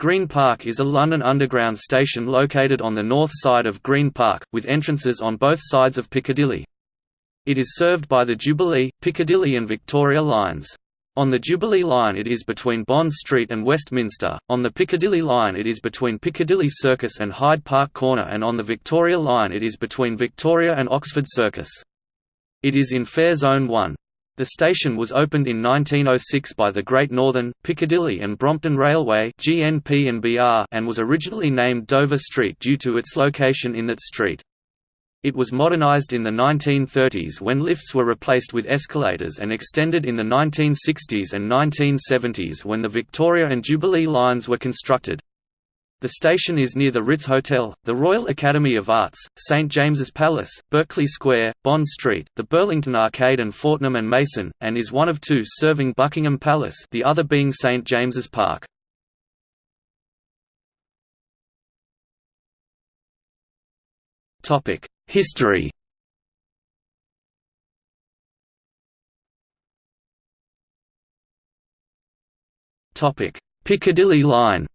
Green Park is a London Underground station located on the north side of Green Park, with entrances on both sides of Piccadilly. It is served by the Jubilee, Piccadilly and Victoria lines. On the Jubilee line it is between Bond Street and Westminster, on the Piccadilly line it is between Piccadilly Circus and Hyde Park Corner and on the Victoria line it is between Victoria and Oxford Circus. It is in Fare Zone 1. The station was opened in 1906 by the Great Northern, Piccadilly and Brompton Railway and was originally named Dover Street due to its location in that street. It was modernised in the 1930s when lifts were replaced with escalators and extended in the 1960s and 1970s when the Victoria and Jubilee lines were constructed. The station is near the Ritz Hotel, the Royal Academy of Arts, St James's Palace, Berkeley Square, Bond Street, the Burlington Arcade and Fortnum and Mason, and is one of two serving Buckingham Palace the other being St James's Park. History Piccadilly line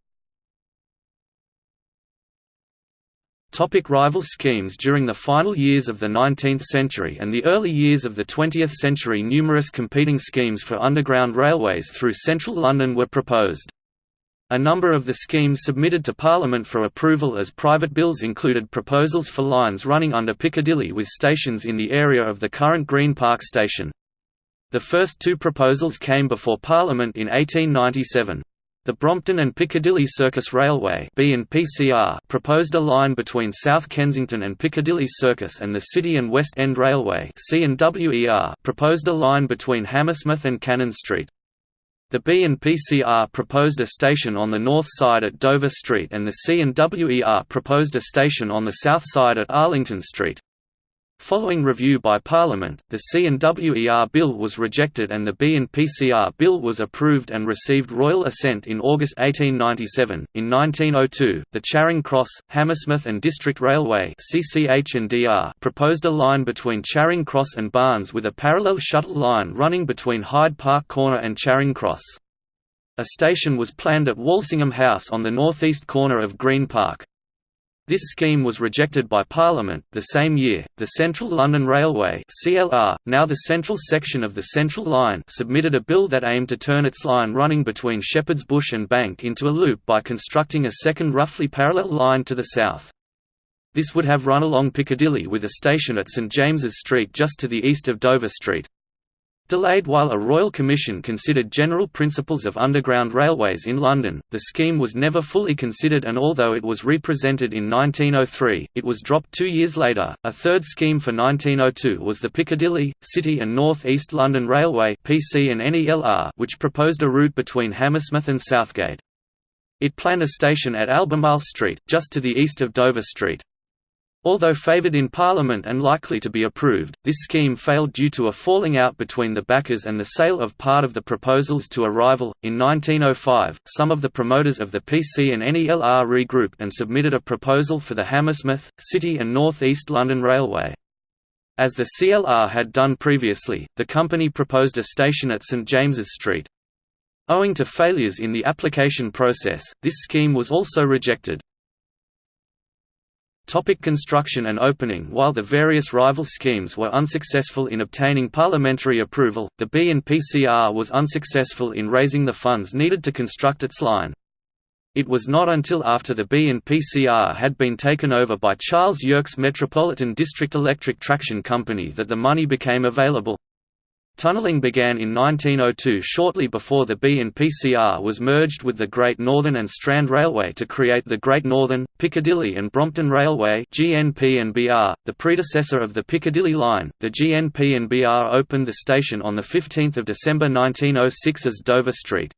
Topic rival schemes During the final years of the 19th century and the early years of the 20th century numerous competing schemes for underground railways through central London were proposed. A number of the schemes submitted to Parliament for approval as private bills included proposals for lines running under Piccadilly with stations in the area of the current Green Park station. The first two proposals came before Parliament in 1897. The Brompton and Piccadilly Circus Railway proposed a line between South Kensington and Piccadilly Circus and the City and West End Railway proposed a line between Hammersmith and Cannon Street. The B&PCR proposed a station on the north side at Dover Street and the C&WER proposed a station on the south side at Arlington Street. Following review by Parliament, the C&WER bill was rejected and the B&PCR bill was approved and received royal assent in August 1897. In 1902, the Charing Cross, Hammersmith and District Railway proposed a line between Charing Cross and Barnes with a parallel shuttle line running between Hyde Park Corner and Charing Cross. A station was planned at Walsingham House on the northeast corner of Green Park. This scheme was rejected by Parliament. The same year, the Central London Railway (CLR), now the central section of the Central Line, submitted a bill that aimed to turn its line running between Shepherd's Bush and Bank into a loop by constructing a second roughly parallel line to the south. This would have run along Piccadilly with a station at St James's Street just to the east of Dover Street. Delayed while a Royal Commission considered general principles of underground railways in London, the scheme was never fully considered and although it was represented in 1903, it was dropped two years later. A third scheme for 1902 was the Piccadilly, City and North East London Railway PC and NELR, which proposed a route between Hammersmith and Southgate. It planned a station at Albemarle Street, just to the east of Dover Street. Although favoured in Parliament and likely to be approved, this scheme failed due to a falling out between the backers and the sale of part of the proposals to a rival. In 1905, some of the promoters of the PC and NELR regrouped and submitted a proposal for the Hammersmith, City and North East London Railway. As the CLR had done previously, the company proposed a station at St James's Street. Owing to failures in the application process, this scheme was also rejected. Topic construction and opening While the various rival schemes were unsuccessful in obtaining parliamentary approval, the B&PCR was unsuccessful in raising the funds needed to construct its line. It was not until after the B&PCR had been taken over by Charles Yerkes Metropolitan District Electric Traction Company that the money became available. Tunnelling began in 1902 shortly before the B&PCR was merged with the Great Northern and Strand Railway to create the Great Northern, Piccadilly and Brompton Railway GNP&BR, the predecessor of the Piccadilly Line. The GNP&BR opened the station on 15 December 1906 as Dover Street.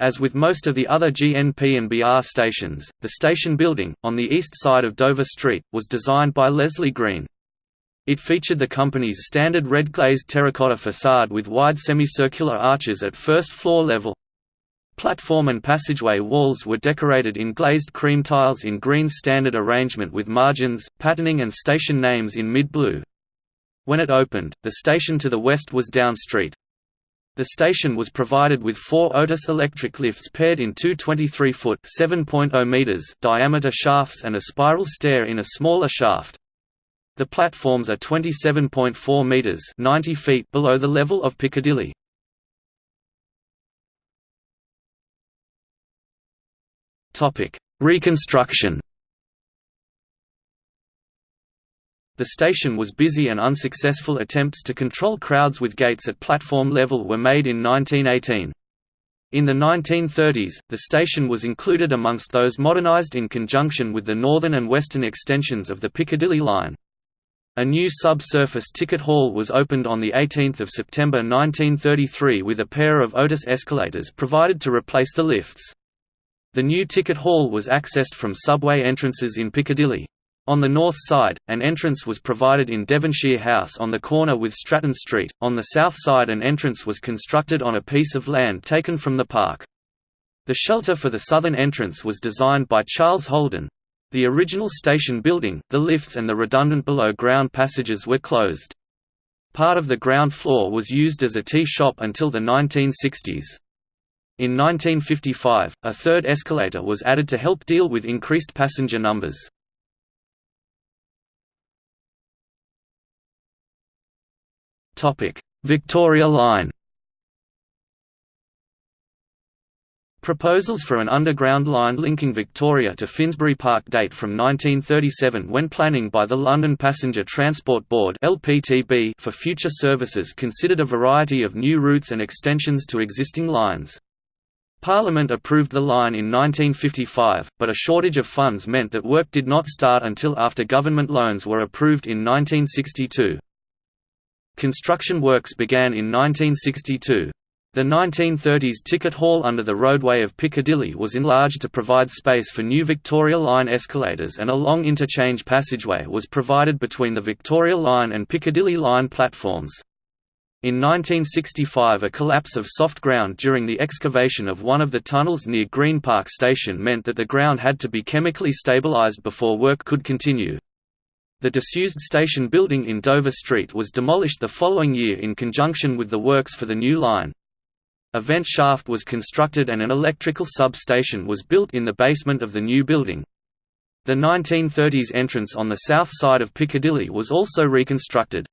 As with most of the other GNP&BR stations, the station building, on the east side of Dover Street, was designed by Leslie Green. It featured the company's standard red glazed terracotta facade with wide semicircular arches at first floor level. Platform and passageway walls were decorated in glazed cream tiles in green standard arrangement with margins, patterning and station names in mid-blue. When it opened, the station to the west was Down Street. The station was provided with four Otis electric lifts paired in two 23-foot diameter shafts and a spiral stair in a smaller shaft. The platforms are 27.4 metres 90 feet below the level of Piccadilly. Topic: Reconstruction The station was busy and unsuccessful attempts to control crowds with gates at platform level were made in 1918. In the 1930s, the station was included amongst those modernised in conjunction with the northern and western extensions of the Piccadilly line. A new subsurface ticket hall was opened on 18 September 1933 with a pair of Otis escalators provided to replace the lifts. The new ticket hall was accessed from subway entrances in Piccadilly. On the north side, an entrance was provided in Devonshire House on the corner with Stratton Street. On the south side, an entrance was constructed on a piece of land taken from the park. The shelter for the southern entrance was designed by Charles Holden. The original station building, the lifts and the redundant below-ground passages were closed. Part of the ground floor was used as a tea shop until the 1960s. In 1955, a third escalator was added to help deal with increased passenger numbers. Victoria Line Proposals for an underground line linking Victoria to Finsbury Park date from 1937 when planning by the London Passenger Transport Board for future services considered a variety of new routes and extensions to existing lines. Parliament approved the line in 1955, but a shortage of funds meant that work did not start until after government loans were approved in 1962. Construction works began in 1962. The 1930s ticket hall under the roadway of Piccadilly was enlarged to provide space for new Victoria Line escalators and a long interchange passageway was provided between the Victoria Line and Piccadilly Line platforms. In 1965 a collapse of soft ground during the excavation of one of the tunnels near Green Park Station meant that the ground had to be chemically stabilised before work could continue. The disused station building in Dover Street was demolished the following year in conjunction with the works for the new line. A vent shaft was constructed and an electrical sub-station was built in the basement of the new building. The 1930s entrance on the south side of Piccadilly was also reconstructed.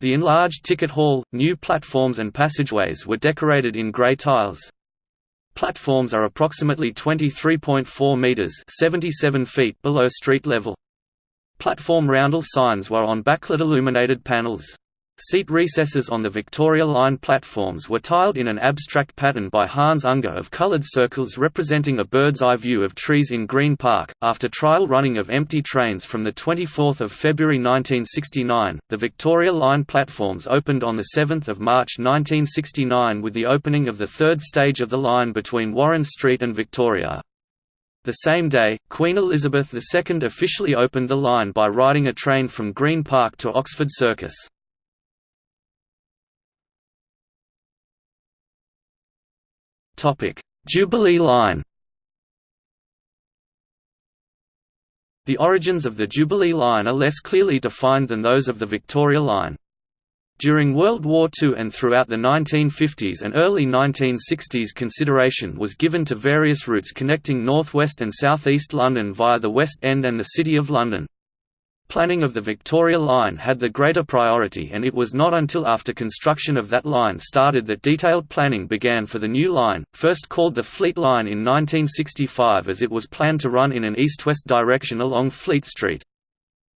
The enlarged ticket hall, new platforms and passageways were decorated in grey tiles. Platforms are approximately 23.4 metres 77 feet below street level. Platform roundel signs were on backlit illuminated panels. Seat recesses on the Victoria Line platforms were tiled in an abstract pattern by Hans Unger of coloured circles representing a bird's eye view of trees in Green Park. After trial running of empty trains from the 24th of February 1969, the Victoria Line platforms opened on the 7th of March 1969 with the opening of the third stage of the line between Warren Street and Victoria. The same day, Queen Elizabeth II officially opened the line by riding a train from Green Park to Oxford Circus. Jubilee Line The origins of the Jubilee Line are less clearly defined than those of the Victoria Line. During World War II and throughout the 1950s and early 1960s consideration was given to various routes connecting northwest and southeast London via the West End and the City of London. Planning of the Victoria Line had the greater priority and it was not until after construction of that line started that detailed planning began for the new line, first called the Fleet Line in 1965 as it was planned to run in an east-west direction along Fleet Street.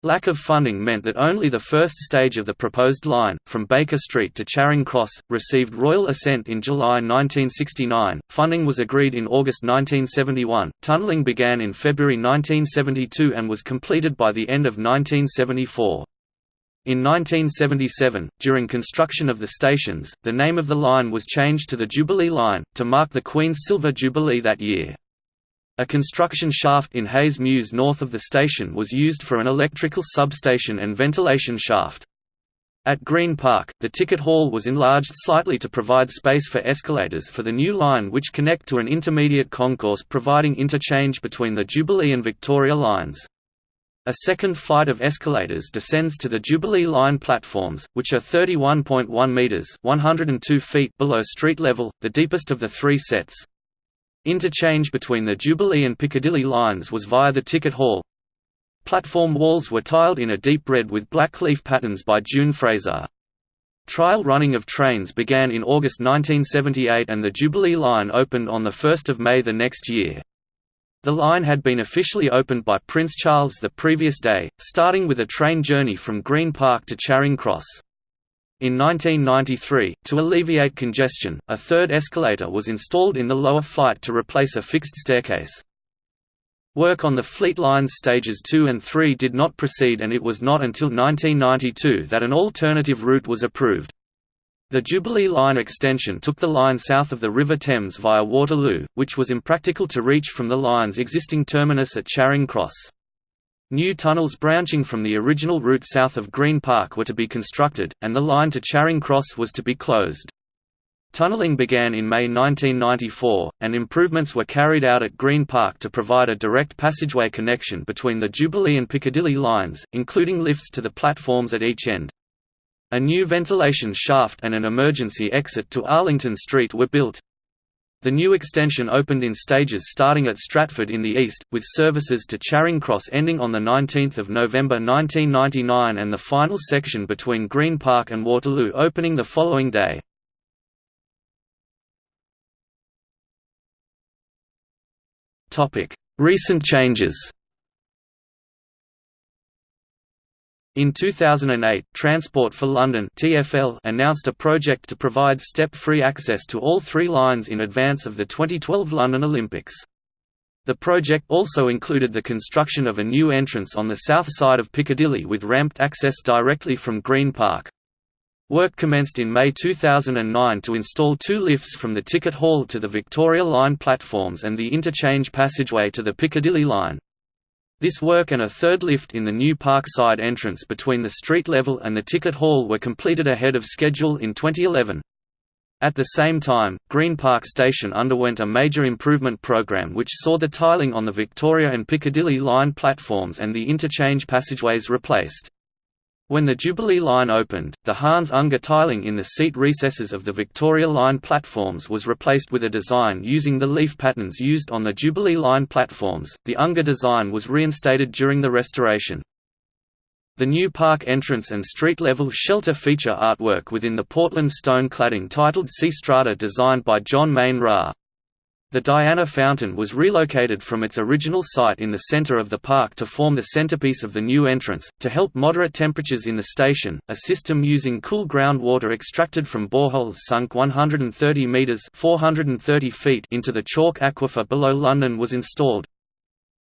Lack of funding meant that only the first stage of the proposed line, from Baker Street to Charing Cross, received royal assent in July 1969. Funding was agreed in August 1971, tunnelling began in February 1972 and was completed by the end of 1974. In 1977, during construction of the stations, the name of the line was changed to the Jubilee Line, to mark the Queen's Silver Jubilee that year. A construction shaft in Hayes Mews north of the station was used for an electrical substation and ventilation shaft. At Green Park, the ticket hall was enlarged slightly to provide space for escalators for the new line which connect to an intermediate concourse providing interchange between the Jubilee and Victoria lines. A second flight of escalators descends to the Jubilee Line platforms, which are 31.1 metres 102 feet below street level, the deepest of the three sets. Interchange between the Jubilee and Piccadilly lines was via the ticket hall. Platform walls were tiled in a deep red with black leaf patterns by June Fraser. Trial running of trains began in August 1978 and the Jubilee line opened on 1 May the next year. The line had been officially opened by Prince Charles the previous day, starting with a train journey from Green Park to Charing Cross. In 1993, to alleviate congestion, a third escalator was installed in the lower flight to replace a fixed staircase. Work on the Fleet Lines stages 2 and 3 did not proceed and it was not until 1992 that an alternative route was approved. The Jubilee Line extension took the line south of the River Thames via Waterloo, which was impractical to reach from the line's existing terminus at Charing Cross. New tunnels branching from the original route south of Green Park were to be constructed, and the line to Charing Cross was to be closed. Tunnelling began in May 1994, and improvements were carried out at Green Park to provide a direct passageway connection between the Jubilee and Piccadilly lines, including lifts to the platforms at each end. A new ventilation shaft and an emergency exit to Arlington Street were built. The new extension opened in stages starting at Stratford in the east, with services to Charing Cross ending on 19 November 1999 and the final section between Green Park and Waterloo opening the following day. Recent changes In 2008, Transport for London (TfL) announced a project to provide step-free access to all three lines in advance of the 2012 London Olympics. The project also included the construction of a new entrance on the south side of Piccadilly with ramped access directly from Green Park. Work commenced in May 2009 to install two lifts from the ticket hall to the Victoria Line platforms and the interchange passageway to the Piccadilly line. This work and a third lift in the new park side entrance between the street level and the ticket hall were completed ahead of schedule in 2011. At the same time, Green Park Station underwent a major improvement program which saw the tiling on the Victoria and Piccadilly line platforms and the interchange passageways replaced. When the Jubilee line opened, the Hans Unger tiling in the seat recesses of the Victoria line platforms was replaced with a design using the leaf patterns used on the Jubilee line platforms. The Unger design was reinstated during the restoration. The new park entrance and street-level shelter feature artwork within the Portland stone cladding titled Sea Strata designed by John Maine Ra. The Diana Fountain was relocated from its original site in the center of the park to form the centerpiece of the new entrance. To help moderate temperatures in the station, a system using cool groundwater extracted from boreholes sunk 130 meters (430 feet) into the chalk aquifer below London was installed.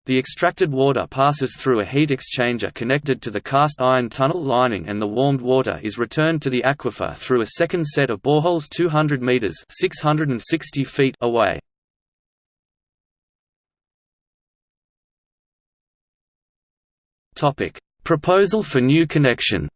The extracted water passes through a heat exchanger connected to the cast iron tunnel lining and the warmed water is returned to the aquifer through a second set of boreholes 200 meters (660 feet) away. Topic: Proposal for new connection.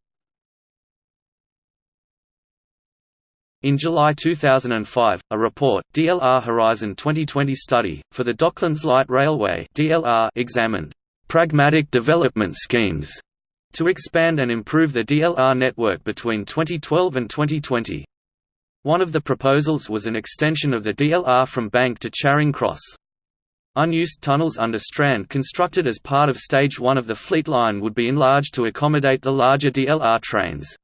In July 2005, a report, DLR Horizon 2020 Study, for the Docklands Light Railway DLR examined «pragmatic development schemes» to expand and improve the DLR network between 2012 and 2020. One of the proposals was an extension of the DLR from Bank to Charing Cross. Unused tunnels under Strand constructed as part of Stage 1 of the Fleet Line would be enlarged to accommodate the larger DLR trains.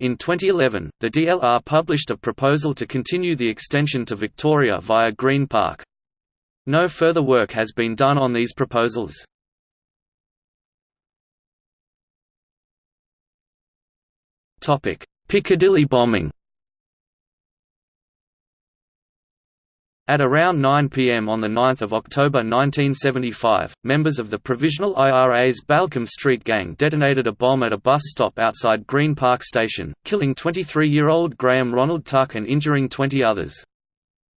In 2011, the DLR published a proposal to continue the extension to Victoria via Green Park. No further work has been done on these proposals. Piccadilly bombing At around 9 pm on 9 October 1975, members of the Provisional IRA's Balcombe Street Gang detonated a bomb at a bus stop outside Green Park Station, killing 23-year-old Graham Ronald Tuck and injuring 20 others.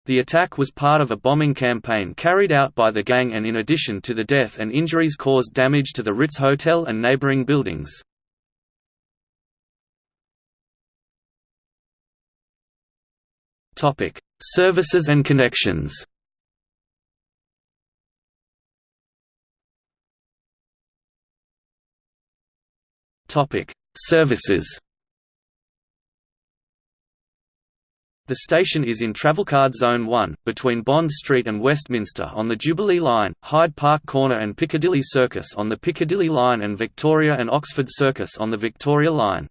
The attack was part of a bombing campaign carried out by the gang and in addition to the death and injuries caused damage to the Ritz Hotel and neighbouring buildings. Topic: Services and connections. Services The station is in Travelcard Zone 1, between Bond Street and Westminster on the Jubilee Line, Hyde Park Corner and Piccadilly Circus on the Piccadilly Line and Victoria and Oxford Circus on the Victoria Line.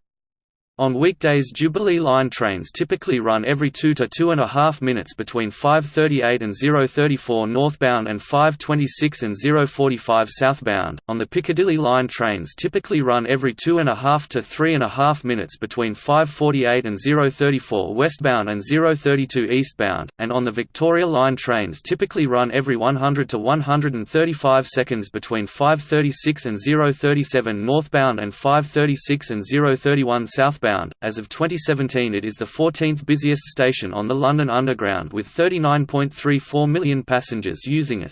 On weekdays Jubilee line trains typically run every 2 to 2.5 minutes between 5.38 and 0.34 northbound and 5.26 and 0.45 southbound. On the Piccadilly line trains typically run every 2.5 to 3.5 minutes between 5.48 and 0.34 westbound and 0.32 eastbound, and on the Victoria line trains typically run every 100 to 135 seconds between 5.36 and 0.37 northbound and 5.36 and 0.31 southbound As of 2017, it is the 14th busiest station on the London Underground with 39.34 million passengers using it.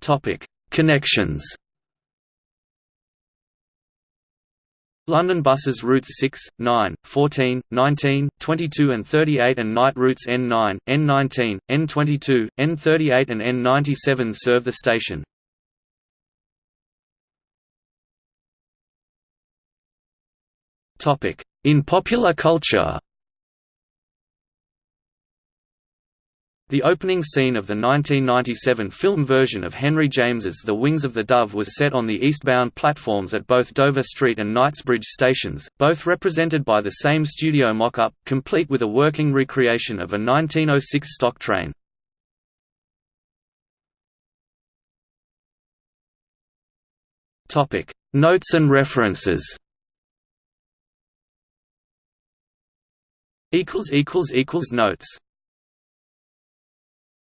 Topic: Connections. London buses routes 6, 9, 14, 19, 22 and 38 and night routes N9, N19, N22, N38 and N97 serve the station. In popular culture The opening scene of the 1997 film version of Henry James's The Wings of the Dove was set on the eastbound platforms at both Dover Street and Knightsbridge stations, both represented by the same studio mock-up, complete with a working recreation of a 1906 stock train. Notes and references Notes